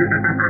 Ha ha ha.